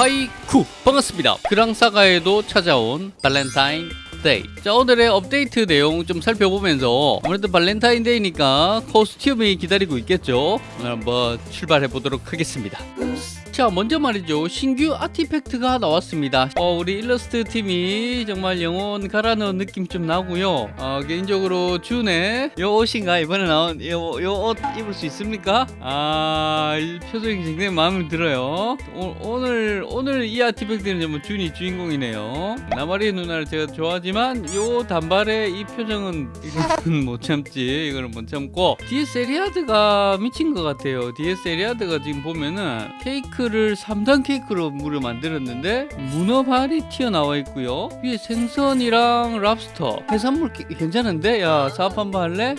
하이쿠. 반갑습니다. 그랑사가에도 찾아온 발렌타인 데이. 자 오늘의 업데이트 내용 좀 살펴보면서 아무래도 발렌타인데이니까 코스튬이 기다리고 있겠죠? 오늘 한번 출발해 보도록 하겠습니다 자 먼저 말이죠. 신규 artifact가 나왔습니다. 어, 우리 일러스트 팀이 정말 영혼 갈아넣은 느낌 좀 나고요. 어, 개인적으로 준의 요 옷인가? 이번에 나온 요 옷 입을 수 있습니까? 아이 표정이 굉장히 마음에 들어요. 오, 늘 오늘 이 artifact는 정말 준이 주인공이네요. 나마리 누나를 제가 좋아하지만 요 단발의 이 표정은 이거는 못 참지. 이거는 못 참고. DS 에리아드가 미친 것 같아요. DS 에리아드가 지금 보면은 케이크 를 3단 케이크로 물을 만들었는데 문어발이 튀어나와 있고요 위에 생선이랑 랍스터 해산물 게- 괜찮은데? 야 사업 한번 할래?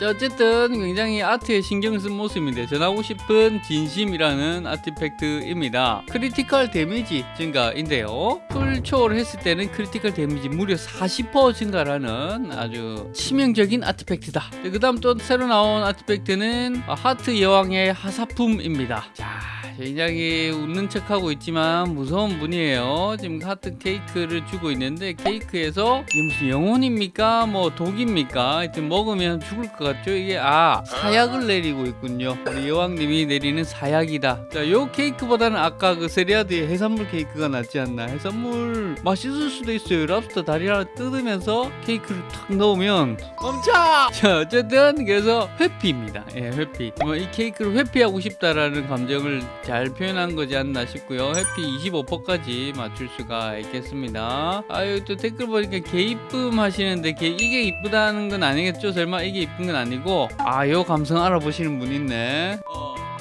자, 어쨌든 굉장히 아트에 신경 쓴 모습인데 전하고 싶은 진심이라는 artifact입니다. critical 데미지 증가인데요. 풀초를 했을 때는 critical 데미지 무려 40% 증가라는 아주 치명적인 artifact다. 그 다음 또 새로 나온 artifact는 하트 여왕의 하사품입니다. 자, 굉장히 웃는 척하고 있지만 무서운 분이에요. 지금 하트 케이크를 주고 있는데 케이크에서 이게 무슨 영혼입니까? 뭐 독입니까? 하여튼 먹으면 죽을 것 같죠? 이게 아 사약을 내리고 있군요. 우리 여왕님이 내리는 사약이다. 자, 요 케이크보다는 아까 그 세리아드의 해산물 케이크가 낫지 않나? 해산물 맛있을 수도 있어요. 랍스터 다리 하나 뜯으면서 케이크를 탁 넣으면 멈춰! 자, 어쨌든 그래서 회피입니다. 예, 회피. 뭐 이 케이크를 회피하고 싶다라는 감정을 잘 표현한 거지 않나 싶고요. 회피 25%까지 맞출 수가 있겠습니다. 아유 또 댓글 보니까 개이쁨 하시는데 개, 이게 이쁘다는 건 아니겠죠? 설마 이게 이쁜 건 아니고 아 요 감성 알아보시는 분 있네.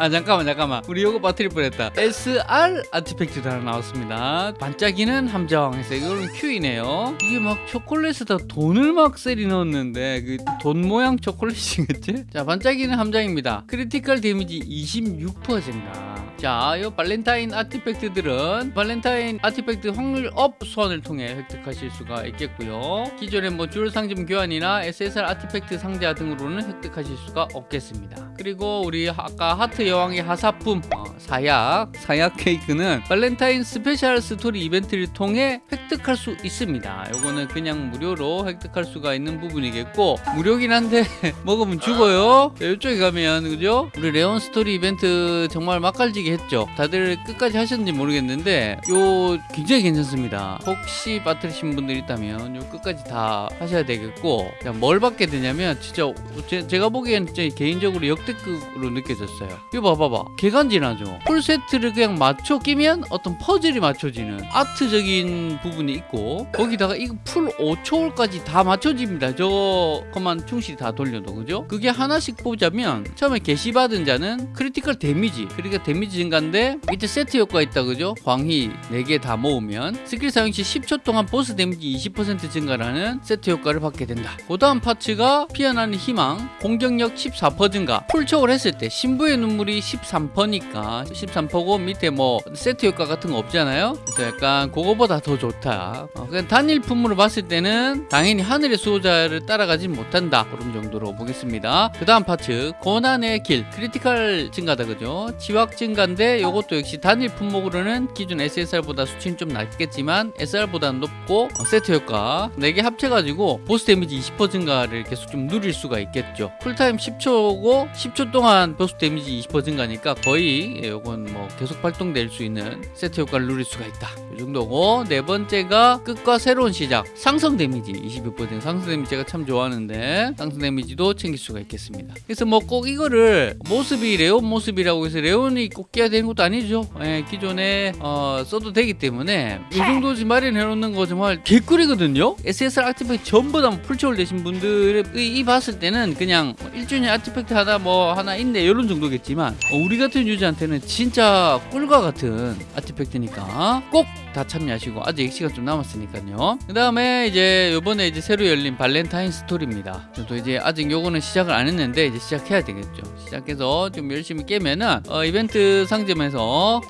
아 잠깐만 잠깐만 우리 요거 빠뜨릴 뻔했다 SR 아티팩트도 하나 나왔습니다 반짝이는 함정 해서 이거는 큐이네요 이게 막 초콜릿에다 돈을 막 때려 넣었는데 그 돈 모양 초콜릿이겠지? 자 반짝이는 함정입니다 critical 데미지 26% 증가 자, 이 발렌타인 artifact들은 발렌타인 artifact 확률 업 소환을 통해 획득하실 수가 있겠고요. 기존의 뭐 줄 상점 교환이나 SSR artifact 상자 등으로는 획득하실 수가 없겠습니다. 그리고 우리 아까 하트 여왕의 하사품 어, 사약 사약 케이크는 발렌타인 스페셜 스토리 이벤트를 통해 획득할 수 있습니다. 요거는 그냥 무료로 획득할 수가 있는 부분이겠고 무료긴 한데 먹으면 죽어요. 자, 이쪽에 가면 그죠? 우리 레온 스토리 이벤트 정말 맛깔지게 했죠. 다들 끝까지 하셨는지 모르겠는데 요 굉장히 괜찮습니다. 혹시 빠뜨리신 분들 있다면 요 끝까지 다 하셔야 되겠고 자, 뭘 받게 되냐면 진짜 제, 가 보기엔 진짜 개인적으로 역대급으로 느껴졌어요. 이거 봐봐봐. 개간지나죠. full 세트를 그냥 맞춰 끼면 어떤 퍼즐이 맞춰지는 art적인 부분이 있고 거기다가 이거 full 5초월까지 다 맞춰집니다. 저것만 충실히 다 돌려도 그죠? 그게 하나씩 보자면 처음에 계시받은 자는 critical 데미지 그러니까 데미지 증가인데 밑에 세트 효과 있다 그죠? 광희 4개 다 모으면 스킬 사용 시 10초 동안 보스 데미지 20% 증가라는 세트 효과를 받게 된다. 그 다음 parts가 피어나는 희망 공격력 14% 증가 full초월 했을 때 신부의 눈물이 13%니까 13%고 밑에 뭐 세트 효과 같은 거 없잖아요. 그래서 약간 그거보다 더 좋다. 어, 그냥 단일 품으로 봤을 때는 당연히 하늘의 수호자를 따라가진 못한다. 그런 정도로 보겠습니다. 그 다음 parts 고난의 길 critical 증가다 그죠? 치확 증가인데 이것도 역시 단일 품목으로는 기존 SSR보다 수치는 좀 낮겠지만 SR보다는 높고 어, 세트 효과 4개 합쳐가지고 보스 데미지 20% 증가를 계속 좀 누릴 수가 있겠죠. cool time 10초고 10초 동안 보스 데미지 20% 증가니까 거의 이건 뭐 계속 발동될 수 있는 세트 효과를 누릴 수가 있다. 이 정도고 네 번째가 끝과 새로운 시작 상성 데미지 26% 상성 데미지 제가 참 좋아하는데 상성 데미지도 챙길 수가 있겠습니다. 그래서 뭐 꼭 이거를 모습이 레온 모습이라고 해서 레온이 꼭 끼야 되는 것도 아니죠. 예, 기존에 어, 써도 되기 때문에 이 정도 지금 마련해 놓는 거 정말 개꿀이거든요. SSR artifact 전부 다 full초월 되신 분들이 이 봤을 때는 그냥 1주년 artifact 하나 뭐 하나 있네 이런 정도겠지만 어, 우리 같은 유저한테는 진짜 꿀과 같은 artifact니까 꼭 다 참여하시고 아직 시간 좀 남았으니까요. 그 다음에 이제 요번에 이제 새로 열린 발렌타인 스토리입니다. 저도 이제 아직 요거는 시작을 안 했는데 이제 시작해야 되겠죠. 시작해서 좀 열심히 깨면은 어, 이벤트 상점에서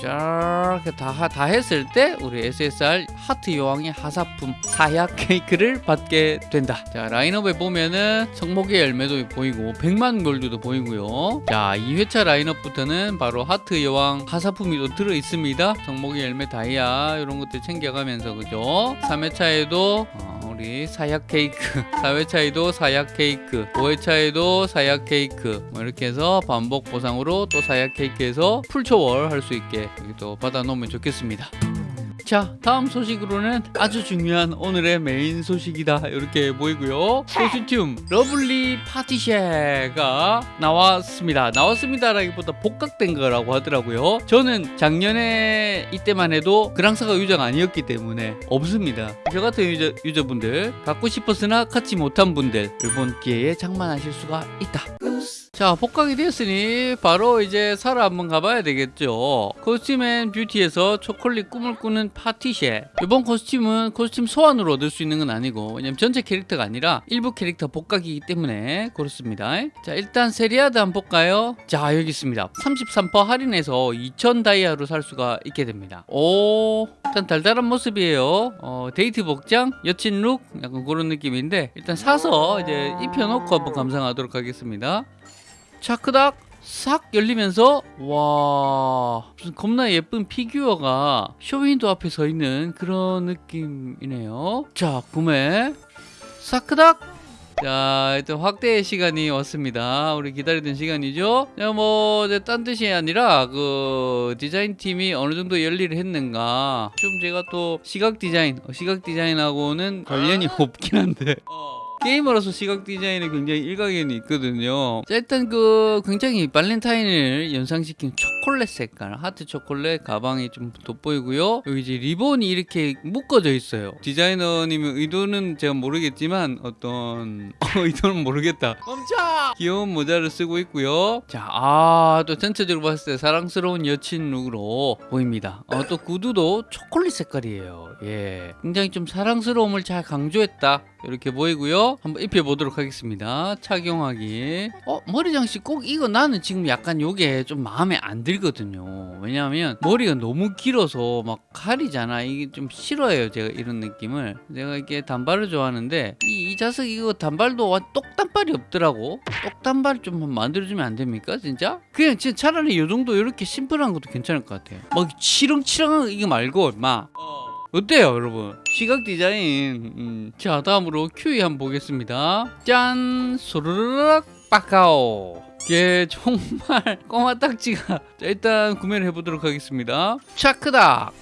자 이렇게 다, 다 했을 때 우리 SSR 하트 여왕의 하사품 사약 케이크를 받게 된다. 자 라인업에 보면은 성목의 열매도 보이고 100만 gold도 보이고요. 자 2회차 라인업부터는 바로 하트 여왕 하사품이 또 들어 있습니다. 성목의 열매 다 이아 이런 것들 챙겨가면서 그죠? 3회차에도 우리 사약 케이크 4회차에도 사약 케이크 5회차에도 사약 케이크 뭐 이렇게 해서 반복 보상으로 또 사약 케이크에서 full초월 할 수 있게 여기 또 받아 놓으면 좋겠습니다. 자 다음 소식으로는 아주 중요한 오늘의 메인 소식이다. 이렇게 보이고요. 코스튬 lovely 파티쉐가 나왔습니다. 나왔습니다라기보다 복각된 거라고 하더라고요. 저는 작년에 이때만 해도 그랑사가 유저가 아니었기 때문에 없습니다. 저 같은 유저, 유저분들 갖고 싶었으나 갖지 못한 분들 이번 기회에 장만하실 수가 있다 자 복각이 되었으니 바로 이제 사러 한번 가봐야 되겠죠. 코스튬 beauty에서 초콜릿 꿈을 꾸는 파티쉐. 이번 코스튬은 코스튬 소환으로 얻을 수 있는 건 아니고 왜냐면 전체 캐릭터가 아니라 일부 캐릭터 복각이기 때문에 그렇습니다. 자 일단 세리아드 한번 볼까요? 자 여기 있습니다. 33% 할인해서 2000 다이아로 살 수가 있게 됩니다. 오 일단 달달한 모습이에요. 어, 데이트 복장 여친 look 약간 그런 느낌인데 일단 사서 이제 입혀놓고 한번 감상하도록 하겠습니다 차크닥 싹 열리면서 와 무슨 겁나 예쁜 피규어가 쇼윈도 앞에 서 있는 그런 느낌이네요. 자 구매 사크닥! 자 일단 확대의 시간이 왔습니다. 우리 기다리던 시간이죠? 뭐딴 뜻이 아니라 그 디자인 팀이 어느 정도 열일을 했는가. 좀 제가 또 시각 디자인 어, 시각 디자인하고는 관련이 없긴 한데 게이머로서 시각 디자인에 굉장히 일가견이 있거든요. 자, 일단 그 굉장히 발렌타인을 연상시킨 초콜릿 색깔, 하트 초콜릿 가방이 좀 돋보이고요. 여기 이제 리본이 이렇게 묶어져 있어요. 디자이너님의 의도는 제가 모르겠지만 어떤 어, 의도는 모르겠다. 멈춰! 귀여운 모자를 쓰고 있고요. 자, 아, 또 전체적으로 봤을 때 사랑스러운 여친 look으로 보입니다. 어, 또 구두도 초콜릿 색깔이에요. 예. 굉장히 좀 사랑스러움을 잘 강조했다. 이렇게 보이고요. 한번 입혀보도록 하겠습니다. 착용하기. 어, 머리 장식 꼭 이거 나는 지금 약간 요게 좀 마음에 안 들거든요. 왜냐하면 머리가 너무 길어서 막 가리잖아. 이게 좀 싫어해요. 제가 이런 느낌을. 제가 이렇게 단발을 좋아하는데 이, 이 자석 이거 단발도 와- 똑단발이 없더라고. 똑단발 좀 만들어주면 안 됩니까? 진짜? 그냥 진짜 차라리 요 정도 이렇게 심플한 것도 괜찮을 것 같아요. 막 치렁치렁한 거 이거 말고 막 어 때요 여러분 시각 디자인 음. 자 다음으로 큐이 한번 보겠습니다 짠 소르르륵 빠카오 이게 정말 꼬마 딱지가 자, 일단 구매를 해보도록 하겠습니다 차크다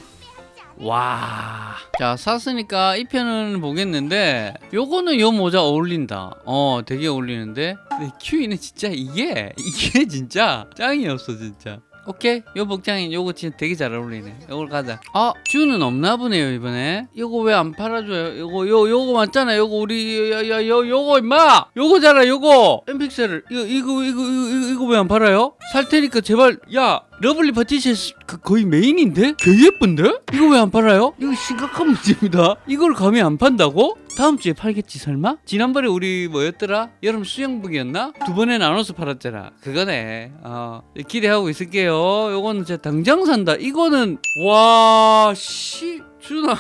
와. 자, 샀으니까 이 편은 보겠는데, 요거는 요 모자 어울린다. 어, 되게 어울리는데. 근데 큐이는 진짜 이게, 이게 진짜 짱이었어, 진짜. 오케이. 요 복장이 요거 진짜 되게 잘 어울리네. 요걸 가자. 아 쭈는 없나 보네요 이번에. 요거 왜 안 팔아줘요? 요거 요 요거 맞잖아. 요거 우리 야 야 요 요거 임마! 요거잖아 요거! 엠픽셀을. 이거 이거 이거 이거, 이거 왜 안 팔아요 살 테니까 제발 야 lovely 파티시 그 거의 메인인데? 개 예쁜데? 이거 왜 안 팔아요? 이거 심각한 문제입니다. 이걸 감히 안 판다고? 다음 주에 팔겠지 설마? 지난번에 우리 뭐였더라? 여름 수영복이었나? 두 번에 나눠서 팔았잖아. 그거네. 어, 기대하고 있을게요. 요거는 진짜 당장 산다. 이거는 와씨 준아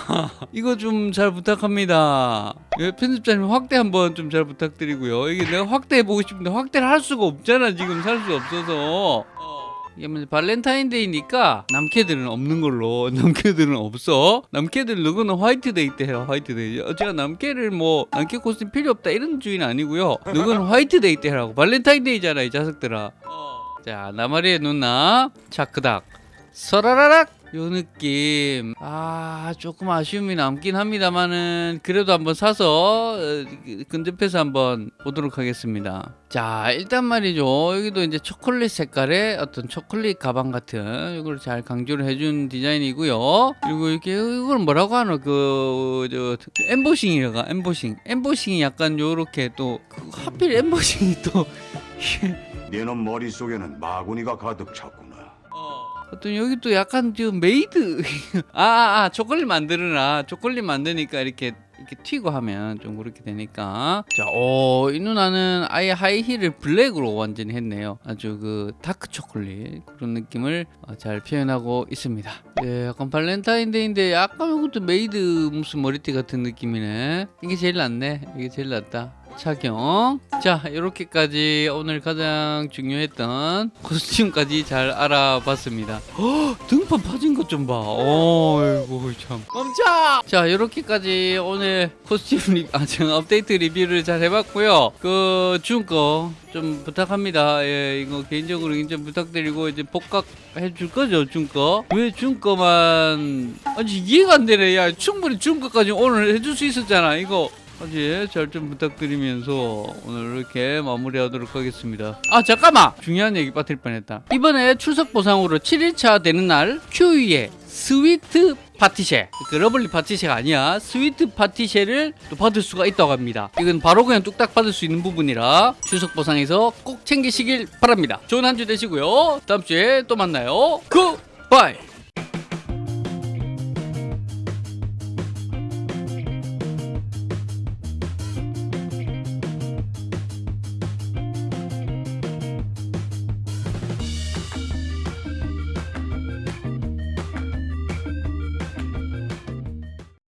이거 좀 잘 부탁합니다. 예, 편집자님 확대 한번 좀 잘 부탁드리고요. 이게 내가 확대해보고 싶은데 확대를 할 수가 없잖아 지금 살 수 없어서. 이게 뭐 발렌타인데이니까 남캐들은 없는 걸로. 남캐들은 없어. 남캐들 누구는 화이트데이 때 해라 화이트데이. 어, 제가 남캐를 뭐 남캐 코스튬 필요 없다 이런 주의는 아니고요. 누구는 화이트데이 때 하라고. 발렌타인데이잖아 이 자석들아. 자 나마리의 누나. 차크닥. 서라라락 요 느낌. 아 조금 아쉬움이 남긴 합니다만은 그래도 한번 사서 어, 근접해서 한번 보도록 하겠습니다. 자 일단 말이죠. 여기도 이제 초콜릿 색깔의 어떤 초콜릿 가방 같은 이걸 잘 강조를 해준 디자인이고요. 그리고 이렇게 이걸 뭐라고 하노? 그저 엠보싱이라가 엠보싱. 엠보싱이 약간 요렇게 또그 하필 엠보싱이 또 네놈 머릿속에는 마구니가 가득 찼구나. 어떤 여기 또 약간 좀 메이드 아, 아, 아 초콜릿 만드느라 초콜릿 만드니까 이렇게 이렇게 튀고 하면 좀 그렇게 되니까 자, 오, 이 누나는 아예 하이힐을 블랙으로 완전히 했네요. 아주 그 다크 초콜릿 그런 느낌을 어, 잘 표현하고 있습니다. 예, 약간 발렌타인데이인데 약간 이것도 메이드 무슨 머리띠 같은 느낌이네. 이게 제일 낫네. 이게 제일 낫다. 착용. 자, 이렇게까지 오늘 가장 중요했던 코스튬까지 잘 알아봤습니다. 헉, 등판 파진 것 좀 봐. 어이구 참. 멈춰. 자, 이렇게까지 오늘 코스튬 리, 아, 제가 업데이트 리뷰를 잘 해봤고요. 그 준 거 좀 부탁합니다. 예, 이거 개인적으로 좀 부탁드리고 이제 복각 해 줄 거죠, 준 거. 왜 준 거만 아니 이해가 안 되네. 야, 충분히 준 거까지 오늘 해줄 수 있었잖아. 이거 아직 잘좀 부탁드리면서 오늘 이렇게 마무리하도록 하겠습니다. 아 잠깐만! 중요한 얘기 빠뜨릴 뻔했다. 이번에 추석 보상으로 7일차 되는 날 큐이의 Sweet Patissier. 그 Lovely Patissier가 아니야. Sweet Patissier를 또 받을 수가 있다고 합니다. 이건 바로 그냥 뚝딱 받을 수 있는 부분이라 추석 보상에서 꼭 챙기시길 바랍니다. 좋은 한 주 되시고요. 다음 주에 또 만나요. goodbye